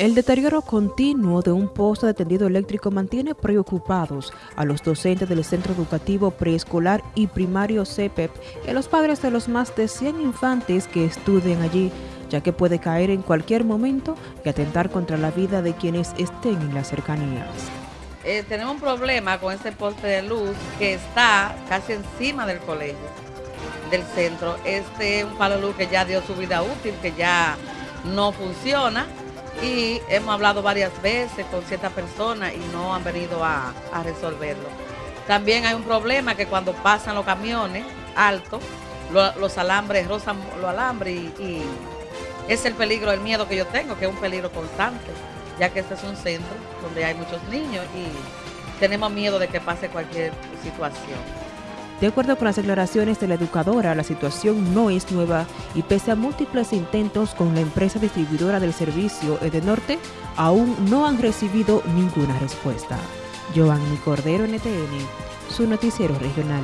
El deterioro continuo de un poste de tendido eléctrico mantiene preocupados a los docentes del Centro Educativo Preescolar y Primario CEPEP y a los padres de los más de 100 infantes que estudian allí, ya que puede caer en cualquier momento y atentar contra la vida de quienes estén en las cercanías. Eh, tenemos un problema con este poste de luz que está casi encima del colegio, del centro. Este es un palo de luz que ya dio su vida útil, que ya no funciona y hemos hablado varias veces con ciertas personas y no han venido a, resolverlo. También hay un problema que cuando pasan los camiones altos, los alambres rozan los alambres y, es el peligro, el miedo que yo tengo, que es un peligro constante, ya que este es un centro donde hay muchos niños y tenemos miedo de que pase cualquier situación. De acuerdo con las declaraciones de la educadora, la situación no es nueva y pese a múltiples intentos con la empresa distribuidora del servicio Edenorte, aún no han recibido ninguna respuesta. Giovanni Cordero, NTN, su noticiero regional.